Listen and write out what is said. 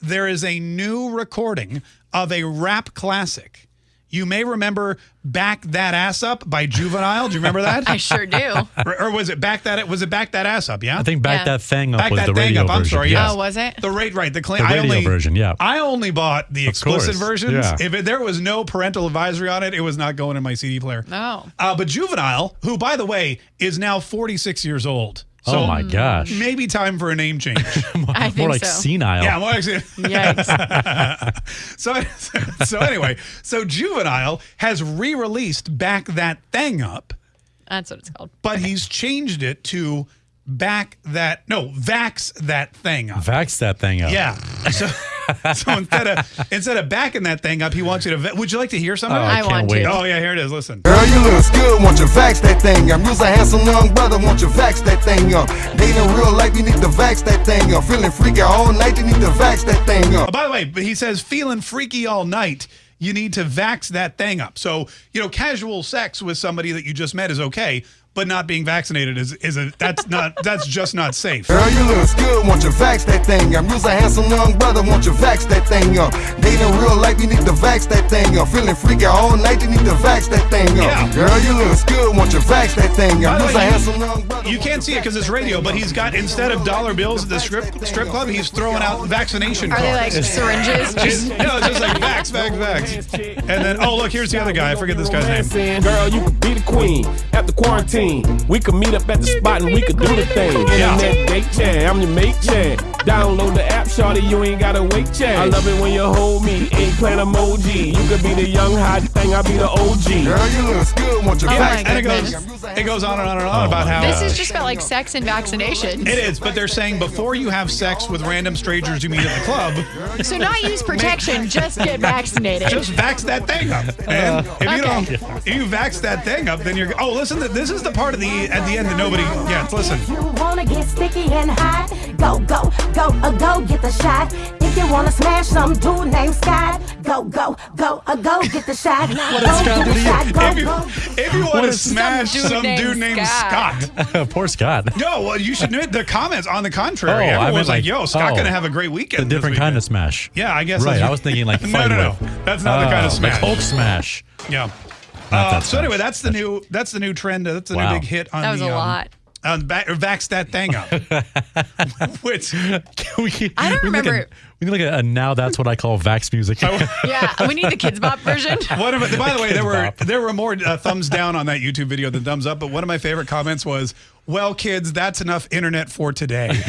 there is a new recording of a rap classic. You may remember "Back That Ass Up" by Juvenile. Do you remember that? I sure do. or, or was it "Back That"? Was it "Back That Ass Up"? Yeah. I think back Yeah. that thing up Back was that the thing radio up. I'm version. sorry. yes. Yes. Oh, was it? The rate right. The, claim. The I radio only, version, yeah. I only bought the explicit course, versions. yeah. If it, there was no parental advisory on it, it was not going in my CD player. No. Uh, but Juvenile, who by the way is now 46 years old. So oh my gosh. Maybe time for a name change. I think More like so. senile. yeah, well, actually, Yikes. so so anyway, so Juvenile has re-released "Back That Thing Up," That's what it's called. but he's changed it to "Back That No Vax That Thing Up." Vax that thing up. Yeah. So, so instead of instead of backing that thing up, he wants you to. va- Would you like to hear something? Oh. I I can't want wait. to. Oh yeah, here it is. Listen. Girl, you look good, want you vax that thing up. You's a handsome young brother, want you vax that thing up. Dating real life, you need to vax that thing up. Feeling freaky all night, you need to vax that thing Oh, up. by the way, but he says feeling freaky all night. You need to vax that thing up. So you know, casual sex with somebody that you just met is okay, but not being vaccinated is is a that's not that's just not safe. Girl, you look good, want you vax that thing up. You's a handsome young brother, want you vax that thing up. Dating real life, you need to vax that thing up. Feeling freaky all night, you need to vax that thing up. Yeah. Girl, you look good, want you vax that thing up. You's a you- handsome young brother. You can't see it because it's radio, but he's got instead of dollar bills at the strip strip club, he's throwing out vaccination Are they like syringes? Just, no, it's just like vax, vax, vax. And then, oh, look, here's the other guy. I forget this guy's name. Girl, you could be the queen after quarantine. We could meet up at the spot and we could do the thing. Yeah. Internet date, yeah. I'm your mate, yeah. Download the app, shorty. You ain't gotta wait, yeah. I love it when you hold me. Eggplant emoji. You could be the young hot thing. I'll be the OG. Girl, you look good, want you Oh vax my And it goes, it goes on and on and on about oh how This is just about like sex and vaccinations. It is, but they're saying before you have sex with random strangers you meet at the club, So not use protection, just get vaccinated. Just vax that thing up. And if you Okay. don't, if you vax that thing up, then you're. Oh, listen, this is the part of the at the end that nobody gets. Listen, You wanna get sticky and hot? Go, go, go, uh, go get the shot. If you wanna smash some dude named Scott, go, go, go, uh, go get the shot. What go Scott get the to you? shot. Go, if you go. if you want to is- smash Some dude some dude named named Scott. Scott. Poor Scott. No, well, you should know the comments on the contrary. Oh, I Everyone's meant like, like- "Yo, Scott oh. gonna have a great weekend." A different kind of smash. Yeah, I guess. Right. I was thinking like no, no, no. with. That's not the kind of Oh, smash. Like Hulk smash. Yeah. Uh, so anyway, that's the new that's the new trend. uh, That's the Wow. new big hit on That was the a um, on back, vax that thing up. Which Can we, I don't we need like remember- a- we need like a, a now that's what I call Vax music. Yeah, we need the Kidz Bop version. one of by the way, there were there were more uh, thumbs down on that YouTube video than thumbs up. But one of my favorite comments was, "Well, kids, that's enough internet for today."